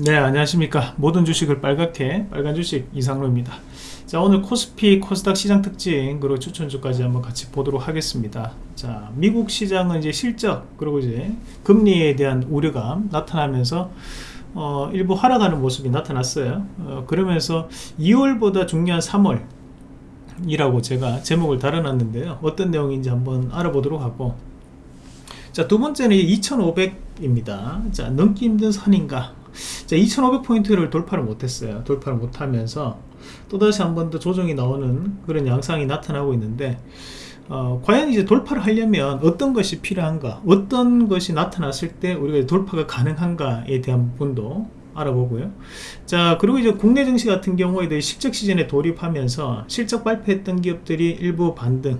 네 안녕하십니까. 모든 주식을 빨갛게 빨간 주식 이상로입니다. 자 오늘 코스피 코스닥 시장 특징 그리고 추천주까지 한번 같이 보도록 하겠습니다. 자 미국 시장은 이제 실적 그리고 이제 금리에 대한 우려감 나타나면서 어, 일부 하락하는 모습이 나타났어요. 어, 그러면서 2월보다 중요한 3월 이라고 제가 제목을 달아놨는데요. 어떤 내용인지 한번 알아보도록 하고. 자 두번째는 2500 입니다. 자 넘기 힘든 선인가 자 2500포인트를 돌파를 못했어요. 돌파를 못하면서 또다시 한 번 더 조정이 나오는 그런 양상이 나타나고 있는데 어, 과연 이제 돌파를 하려면 어떤 것이 필요한가? 어떤 것이 나타났을 때 우리가 돌파가 가능한가에 대한 부분도 알아보고요. 자 그리고 이제 국내 증시 같은 경우에도 실적 시즌에 돌입하면서 실적 발표했던 기업들이 일부 반등.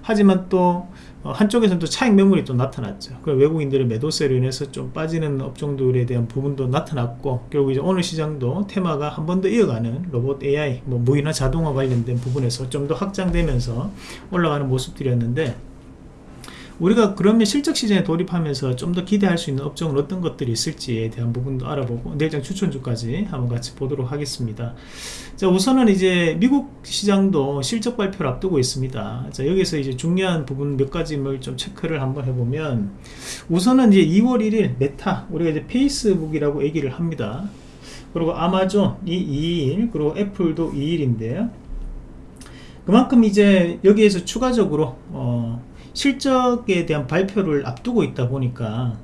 하지만 또 어, 한쪽에서는 또 차익 매물이 또 나타났죠. 그 외국인들의 매도세로 인해서 좀 빠지는 업종들에 대한 부분도 나타났고 결국 이제 오늘 시장도 테마가 한 번 더 이어가는 로봇 AI, 뭐 무인화 자동화 관련된 부분에서 좀 더 확장되면서 올라가는 모습들이었는데 우리가 그러면 실적 시즌에 돌입하면서 좀 더 기대할 수 있는 업종은 어떤 것들이 있을지에 대한 부분도 알아보고 내일장 추천주까지 한번 같이 보도록 하겠습니다. 자 우선은 이제 미국 시장도 실적 발표를 앞두고 있습니다. 자 여기서 이제 중요한 부분 몇 가지를 좀 체크를 한번 해보면 우선은 이제 2월 1일 메타 우리가 이제 페이스북이라고 얘기를 합니다. 그리고 아마존이 2일 그리고 애플도 2일인데요. 그만큼 이제 여기에서 추가적으로 어 실적에 대한 발표를 앞두고 있다 보니까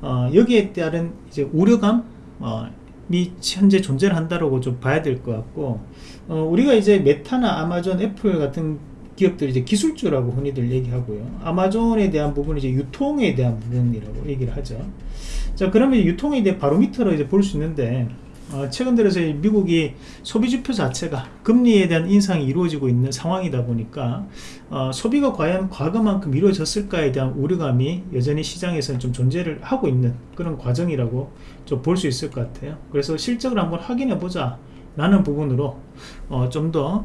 어, 여기에 따른 이제 우려감 어, 이 현재 존재를 한다라고 좀 봐야 될 것 같고 어, 우리가 이제 메타나 아마존 애플 같은 기업들이 이제 기술주라고 흔히들 얘기하고요. 아마존에 대한 부분은 이제 유통에 대한 부분이라고 얘기를 하죠. 자 그러면 유통에 대해 바로미터로 이제 볼 수 있는데 어, 최근 들어서 미국이 소비지표 자체가 금리에 대한 인상이 이루어지고 있는 상황이다 보니까 어, 소비가 과연 과거만큼 이루어졌을까에 대한 우려감이 여전히 시장에서는 좀 존재를 하고 있는 그런 과정이라고 좀 볼 수 있을 것 같아요. 그래서 실적을 한번 확인해 보자 라는 부분으로 어, 좀더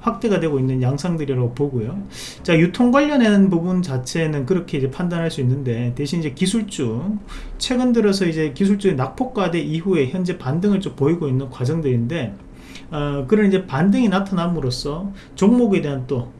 확대가 되고 있는 양상들이라고 보고요. 자, 유통 관련한 부분 자체는 그렇게 이제 판단할 수 있는데 대신 이제 기술주 최근 들어서 이제 기술주의 낙폭과대 이후에 현재 반등을 좀 보이고 있는 과정들인데 어, 그런 이제 반등이 나타남으로써 종목에 대한 또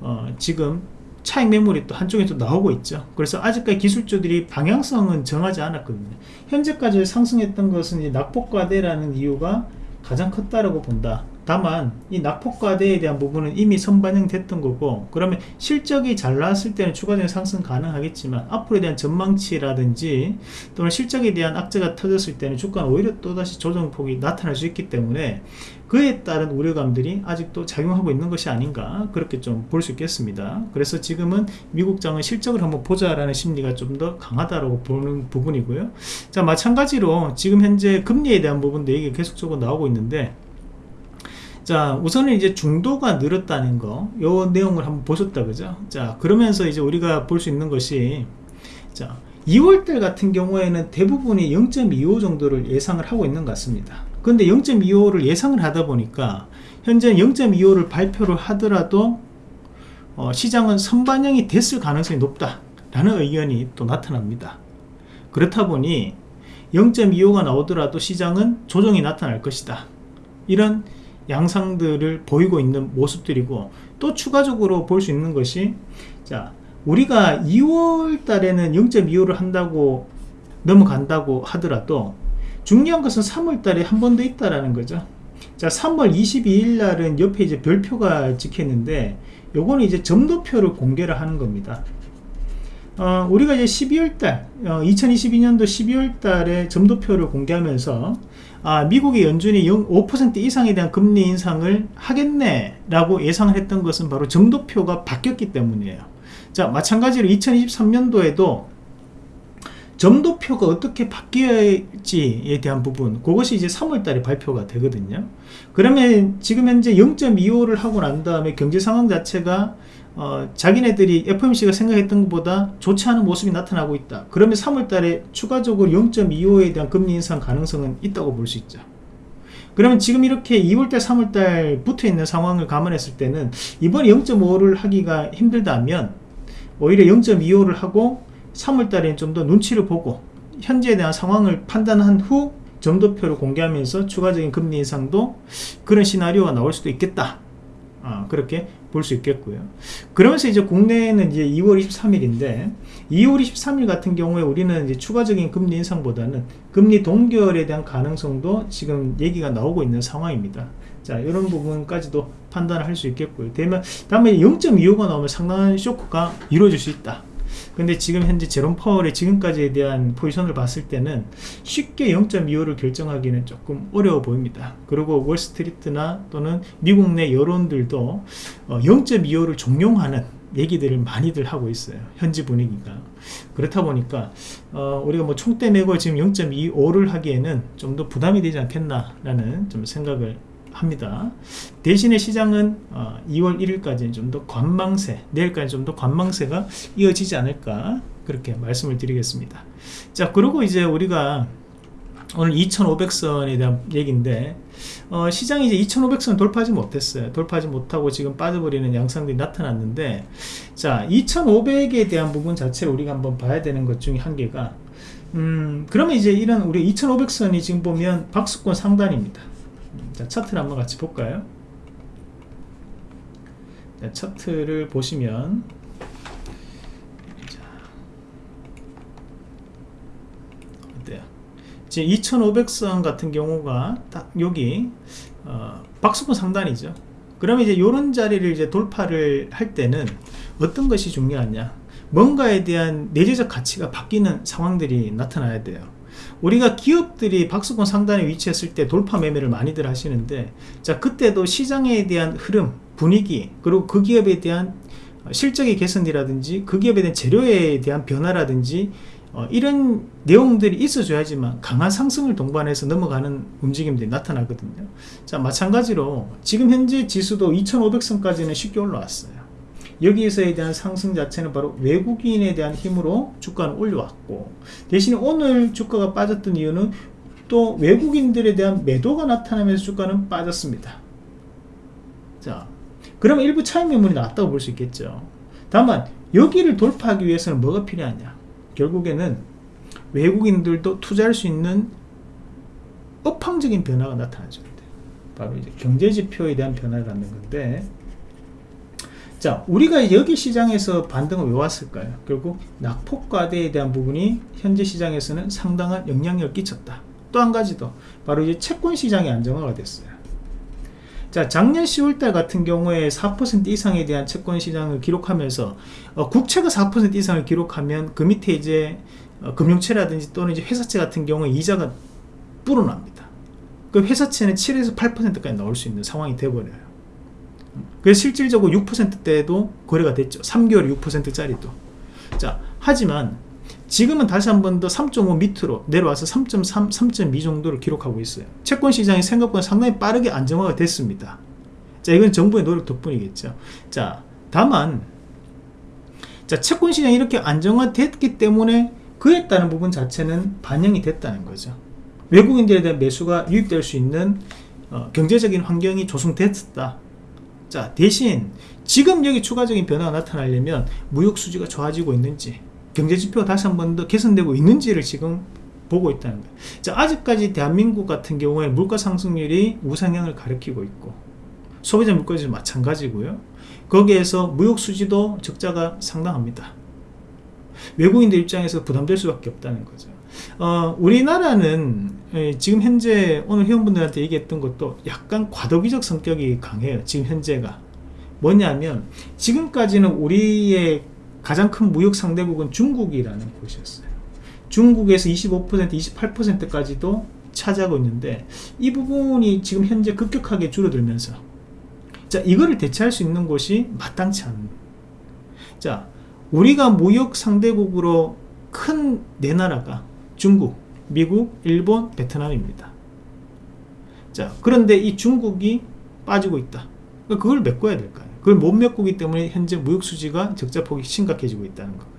어, 지금 차익 매물이 또 한쪽에 또 나오고 있죠. 그래서 아직까지 기술주들이 방향성은 정하지 않았거든요. 현재까지 상승했던 것은 낙폭과대라는 이유가 가장 컸다라고 본다 다만 이 낙폭과대에 대한 부분은 이미 선반영됐던 거고 그러면 실적이 잘 나왔을 때는 추가적인 상승 가능하겠지만 앞으로에 대한 전망치라든지 또는 실적에 대한 악재가 터졌을 때는 주가는 오히려 또다시 조정폭이 나타날 수 있기 때문에 그에 따른 우려감들이 아직도 작용하고 있는 것이 아닌가 그렇게 좀 볼 수 있겠습니다. 그래서 지금은 미국장은 실적을 한번 보자라는 심리가 좀 더 강하다고 보는 부분이고요. 자 마찬가지로 지금 현재 금리에 대한 부분도 얘기 계속적으로 나오고 있는데 자 우선은 이제 중도가 늘었다는 거요 내용을 한번 보셨다 그죠? 자 그러면서 이제 우리가 볼 수 있는 것이 자 2월달 같은 경우에는 대부분이 0.25 정도를 예상을 하고 있는 것 같습니다. 근데 0.25를 예상을 하다 보니까 현재 0.25를 발표를 하더라도 어, 시장은 선반영이 됐을 가능성이 높다 라는 의견이 또 나타납니다. 그렇다 보니 0.25가 나오더라도 시장은 조정이 나타날 것이다. 이런 양상들을 보이고 있는 모습들이고 또 추가적으로 볼 수 있는 것이 자 우리가 2월 달에는 0.25를 한다고 넘어간다고 하더라도 중요한 것은 3월 달에 한 번 더 있다라는 거죠. 자 3월 22일 날은 옆에 이제 별표가 찍혔는데 요거는 이제 점도표를 공개를 하는 겁니다. 어, 우리가 이제 12월 달 어, 2022년도 12월 달에 점도표를 공개하면서 아, 미국의 연준이 5% 이상에 대한 금리 인상을 하겠네 라고 예상을 했던 것은 바로 점도표가 바뀌었기 때문이에요. 자 마찬가지로 2023년도에도 점도표가 어떻게 바뀌어야지에 대한 부분 그것이 이제 3월달에 발표가 되거든요. 그러면 지금 현재 0.25를 하고 난 다음에 경제 상황 자체가 어, 자기네들이 FOMC가 생각했던 것보다 좋지 않은 모습이 나타나고 있다 그러면 3월달에 추가적으로 0.25에 대한 금리 인상 가능성은 있다고 볼 수 있죠 그러면 지금 이렇게 2월달 3월달 붙어 있는 상황을 감안했을 때는 이번에 0.5를 하기가 힘들다면 오히려 0.25를 하고 3월달에 좀더 눈치를 보고 현재에 대한 상황을 판단한 후 점도표를 공개하면서 추가적인 금리 인상도 그런 시나리오가 나올 수도 있겠다. 아, 그렇게 볼 수 있겠고요. 그러면서 이제 국내에는 이제 2월 23일인데 2월 23일 같은 경우에 우리는 이제 추가적인 금리 인상보다는 금리 동결에 대한 가능성도 지금 얘기가 나오고 있는 상황입니다. 자, 이런 부분까지도 판단을 할 수 있겠고요. 되면 다음에 0.25가 나오면 상당한 쇼크가 이루어질 수 있다. 근데 지금 현재 제롬 파월의 지금까지에 대한 포지션을 봤을 때는 쉽게 0.25를 결정하기는 조금 어려워 보입니다. 그리고 월스트리트나 또는 미국 내 여론들도 0.25를 어, 종용하는 얘기들을 많이들 하고 있어요. 현지 분위기가. 그렇다 보니까 어, 우리가 뭐 총대 매고 지금 0.25를 하기에는 좀 더 부담이 되지 않겠나라는 좀 생각을 합니다. 대신에 시장은 어, 2월 1일까지 좀더 관망세, 내일까지 좀 더 관망세가 이어지지 않을까 그렇게 말씀을 드리겠습니다. 자, 그리고 이제 우리가 오늘 2500선에 대한 얘기인데 어, 시장이 이제 2500선 돌파하지 못했어요. 돌파하지 못하고 지금 빠져버리는 양상들이 나타났는데 자 2500에 대한 부분 자체를 우리가 한번 봐야 되는 것 중에 한 개가 음, 그러면 이제 이런 우리 2500선이 지금 보면 박수권 상단입니다. 자, 차트를 한번 같이 볼까요? 자, 차트를 보시면 어때요? 지금 2500선 같은 경우가 딱 여기 어, 박수권 상단이죠. 그러면 이제 이런 자리를 이제 돌파를 할 때는 어떤 것이 중요하냐? 뭔가에 대한 내재적 가치가 바뀌는 상황들이 나타나야 돼요. 우리가 기업들이 박스권 상단에 위치했을 때 돌파 매매를 많이들 하시는데 자 그때도 시장에 대한 흐름 분위기 그리고 그 기업에 대한 실적의 개선이라든지 그 기업에 대한 재료에 대한 변화라든지 어, 이런 내용들이 있어줘야지만 강한 상승을 동반해서 넘어가는 움직임들이 나타나거든요. 자 마찬가지로 지금 현재 지수도 2500선까지는 쉽게 올라왔어요 여기에서에 대한 상승 자체는 바로 외국인에 대한 힘으로 주가는 올려왔고 대신에 오늘 주가가 빠졌던 이유는 또 외국인들에 대한 매도가 나타나면서 주가는 빠졌습니다. 자 그러면 일부 차익 매물이 나왔다고 볼 수 있겠죠. 다만 여기를 돌파하기 위해서는 뭐가 필요하냐? 결국에는 외국인들도 투자할 수 있는 업황적인 변화가 나타나죠. 바로 이제 경제지표에 대한 변화를 갖는 건데 자 우리가 여기 시장에서 반등을 왜 왔을까요? 결국 낙폭과대에 대한 부분이 현재 시장에서는 상당한 영향력을 끼쳤다. 또 한 가지 더. 바로 이제 채권 시장이 안정화가 됐어요. 자 작년 10월달 같은 경우에 4% 이상에 대한 채권 시장을 기록하면서 어, 국채가 4% 이상을 기록하면 그 밑에 이제 어, 금융채라든지 또는 이제 회사채 같은 경우에 이자가 불어납니다. 그 회사채는 7에서 8%까지 나올 수 있는 상황이 되어버려요 그래서 실질적으로 6%대도 거래가 됐죠. 3개월 6%짜리도. 자 하지만 지금은 다시 한 번 더 3.5 밑으로 내려와서 3.3, 3.2 정도를 기록하고 있어요. 채권 시장이 생각보다 상당히 빠르게 안정화가 됐습니다. 자 이건 정부의 노력 덕분이겠죠. 자 다만 자 채권 시장이 이렇게 안정화됐기 때문에 그에 따른 부분 자체는 반영이 됐다는 거죠. 외국인들에 대한 매수가 유입될 수 있는 어, 경제적인 환경이 조성됐다 자 대신 지금 여기 추가적인 변화가 나타나려면 무역 수지가 좋아지고 있는지 경제지표가 다시 한 번 더 개선되고 있는지를 지금 보고 있다는 거예요. 자 아직까지 대한민국 같은 경우에 물가 상승률이 우상향을 가리키고 있고 소비자 물가지도 마찬가지고요. 거기에서 무역 수지도 적자가 상당합니다. 외국인들 입장에서 부담될 수밖에 없다는 거죠. 어, 우리나라는 지금 현재 오늘 회원분들한테 얘기했던 것도 약간 과도기적 성격이 강해요 지금 현재가. 뭐냐면 지금까지는 우리의 가장 큰 무역 상대국은 중국이라는 곳이었어요. 중국에서 25% 28%까지도 차지하고 있는데 이 부분이 지금 현재 급격하게 줄어들면서 자 이거를 대체할 수 있는 곳이 마땅치 않은 자 우리가 무역 상대국으로 큰 네 나라가 중국, 미국, 일본, 베트남입니다. 자, 그런데 이 중국이 빠지고 있다. 그러니까 그걸 메꿔야 될까요? 그걸 못 메꾸기 때문에 현재 무역 수지가 적자폭이 심각해지고 있다는 거예요.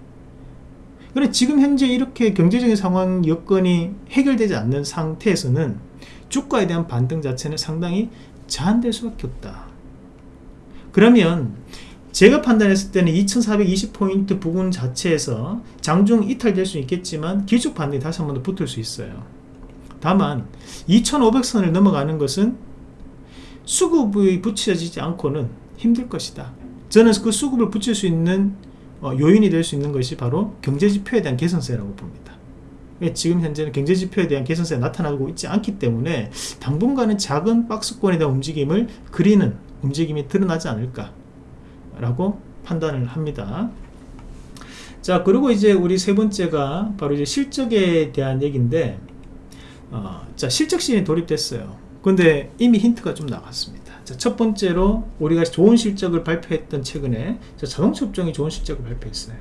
그래 지금 현재 이렇게 경제적인 상황 여건이 해결되지 않는 상태에서는 주가에 대한 반등 자체는 상당히 제한될 수밖에 없다. 그러면 제가 판단했을 때는 2420포인트 부분 자체에서 장중 이탈될 수 있겠지만 기축 반등이 다시 한 번 더 붙을 수 있어요. 다만 2500선을 넘어가는 것은 수급이 붙여지지 않고는 힘들 것이다. 저는 그 수급을 붙일 수 있는 어, 요인이 될 수 있는 것이 바로 경제지표에 대한 개선세라고 봅니다. 지금 현재는 경제지표에 대한 개선세가 나타나고 있지 않기 때문에 당분간은 작은 박스권에 대한 움직임을 그리는 움직임이 드러나지 않을까 라고 판단을 합니다. 자 그리고 이제 우리 세 번째가 바로 이제 실적에 대한 얘기인데 어, 자 실적 시즌이 돌입됐어요. 근데 이미 힌트가 좀 나왔습니다. 자, 첫 번째로 우리가 좋은 실적을 발표했던 최근에 자, 자동차 업종이 좋은 실적을 발표했어요.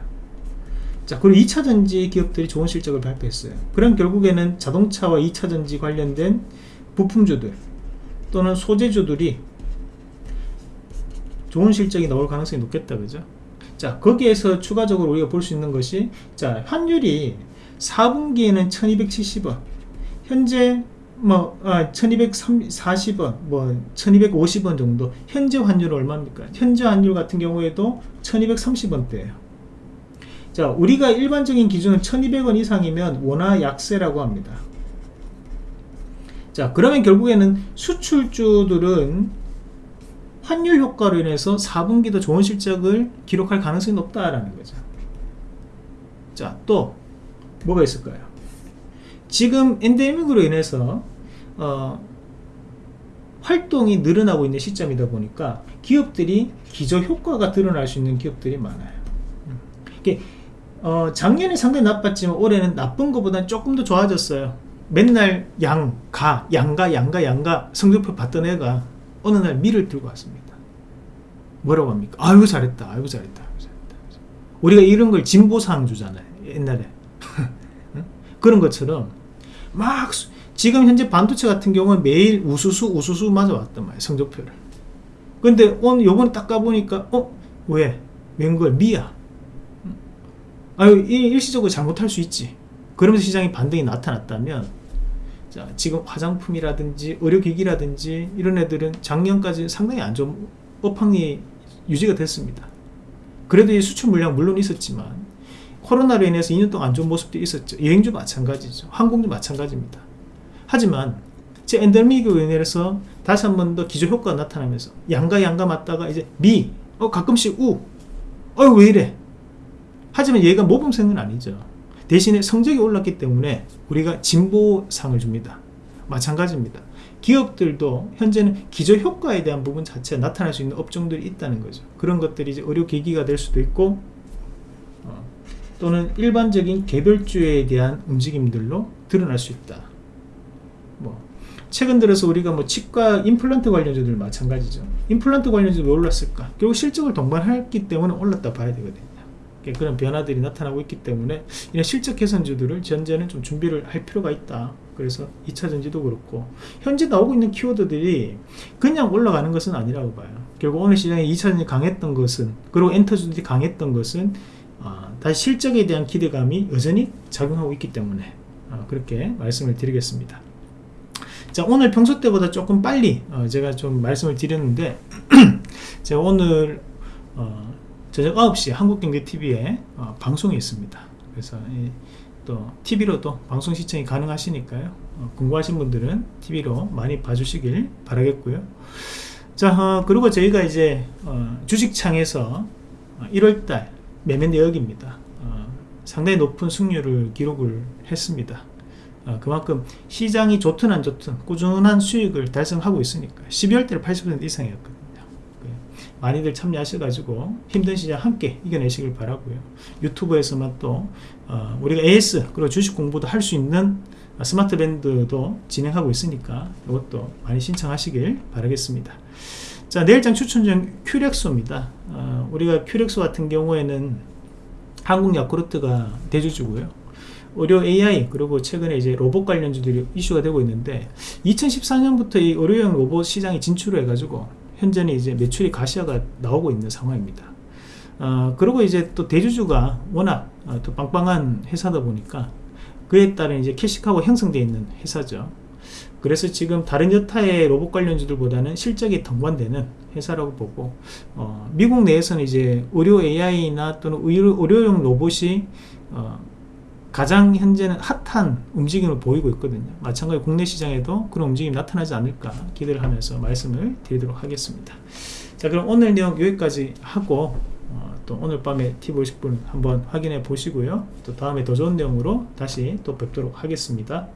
자 그리고 2차전지 기업들이 좋은 실적을 발표했어요. 그럼 결국에는 자동차와 2차전지 관련된 부품주들 또는 소재주들이 좋은 실적이 나올 가능성이 높겠다 그죠? 자 거기에서 추가적으로 우리가 볼 수 있는 것이 자 환율이 4분기에는 1270원 현재 뭐 아, 1240원 뭐 1250원 정도. 현재 환율은 얼마입니까? 현재 환율 같은 경우에도 1230원대예요. 자 우리가 일반적인 기준은 1200원 이상이면 원화 약세라고 합니다. 자 그러면 결국에는 수출주들은 환율 효과로 인해서 4분기도 좋은 실적을 기록할 가능성이 높다라는 거죠. 자 또 뭐가 있을까요? 지금 엔데믹으로 인해서 어, 활동이 늘어나고 있는 시점이다 보니까 기업들이 기저 효과가 드러날 수 있는 기업들이 많아요. 이게 어, 작년에 상당히 나빴지만 올해는 나쁜 것보다는 조금 더 좋아졌어요. 맨날 양, 가, 양가, 양가, 양가 성적표 봤던 애가 어느 날 미를 들고 왔습니다 뭐라고 합니까? 아이고 잘했다 아이고 잘했다, 아이고 잘했다. 우리가 이런 걸 진보상 주잖아요 옛날에 그런 것처럼 막 지금 현재 반도체 같은 경우는 매일 우수수 우수수 맞아 왔단 말이에요 성적표를 근데 오늘 요번에 딱 가보니까 어? 왜? 웬걸? 미야 아유 일시적으로 잘못할 수 있지 그러면서 시장에 반등이 나타났다면 자 지금 화장품이라든지 의료기기라든지 이런 애들은 작년까지 상당히 안 좋은 업황이 유지가 됐습니다. 그래도 이 수출 물량 물론 있었지만 코로나로 인해서 2년 동안 안 좋은 모습도 있었죠. 여행주 마찬가지죠. 항공주 마찬가지입니다. 하지만 제 엔더믹으로 인해서 다시 한 번 더 기저효과가 나타나면서 양가 양가 맞다가 이제 미, 어 가끔씩 우, 어왜 이래? 하지만 얘가 모범생은 아니죠. 대신에 성적이 올랐기 때문에 우리가 진보상을 줍니다. 마찬가지입니다 기업들도 현재는 기저효과에 대한 부분 자체가 나타날 수 있는 업종들이 있다는 거죠. 그런 것들이 이제 의료기기가 될 수도 있고 어, 또는 일반적인 개별주에 대한 움직임들로 드러날 수 있다. 뭐 최근 들어서 우리가 뭐 치과 임플란트 관련주들 마찬가지죠. 임플란트 관련주도 왜 올랐을까? 결국 실적을 동반했기 때문에 올랐다 봐야 되거든요. 그런 변화들이 나타나고 있기 때문에 이런 실적 개선주들을 현재는 좀 준비를 할 필요가 있다 그래서 2차전지도 그렇고 현재 나오고 있는 키워드들이 그냥 올라가는 것은 아니라고 봐요. 결국 오늘 시장에 2차전지 강했던 것은 그리고 엔터주들이 강했던 것은 어, 다시 실적에 대한 기대감이 여전히 작용하고 있기 때문에 어, 그렇게 말씀을 드리겠습니다. 자 오늘 평소 때보다 조금 빨리 어, 제가 좀 말씀을 드렸는데 제가 오늘 어, 저녁 9시 한국경제TV에 어, 방송이 있습니다. 그래서 이, 또 TV로도 방송 시청이 가능하시니까요. 어, 궁금하신 분들은 TV로 많이 봐주시길 바라겠고요. 자 어, 그리고 저희가 이제 어, 주식창에서 1월달 매매 내역입니다. 상당히 높은 승률을 기록을 했습니다. 어, 그만큼 시장이 좋든 안 좋든 꾸준한 수익을 달성하고 있으니까 12월 달에 80% 이상이었거든요. 그 많이들 참여하셔가지고 힘든 시장 함께 이겨내시길 바라고요. 유튜브에서만 또 어, 우리가 AS 그리고 주식 공부도 할 수 있는 스마트 밴드도 진행하고 있으니까 이것도 많이 신청하시길 바라겠습니다. 자 내일장 추천중 큐렉소입니다. 어, 우리가 큐렉소 같은 경우에는 한국 야쿠르트가 대주주고요. 의료 AI 그리고 최근에 이제 로봇 관련주들이 이슈가 되고 있는데 2014년부터 이 의료용 로봇 시장에 진출을 해가지고 현재는 이제 매출이 가시화가 나오고 있는 상황입니다. 어, 그리고 이제 또 대주주가 워낙 어, 또 빵빵한 회사다 보니까 그에 따른 이제 캐시카고 형성되어 있는 회사죠. 그래서 지금 다른 여타의 로봇 관련주들보다는 실적이 동반되는 회사라고 보고 어, 미국 내에서는 이제 의료 AI나 또는 의료, 의료용 로봇이 어, 가장 현재는 핫한 움직임을 보이고 있거든요. 마찬가지로 국내 시장에도 그런 움직임이 나타나지 않을까 기대를 하면서 말씀을 드리도록 하겠습니다. 자 그럼 오늘 내용 여기까지 하고 어, 또 오늘 밤에 팁 50분 한번 확인해 보시고요. 또 다음에 더 좋은 내용으로 다시 또 뵙도록 하겠습니다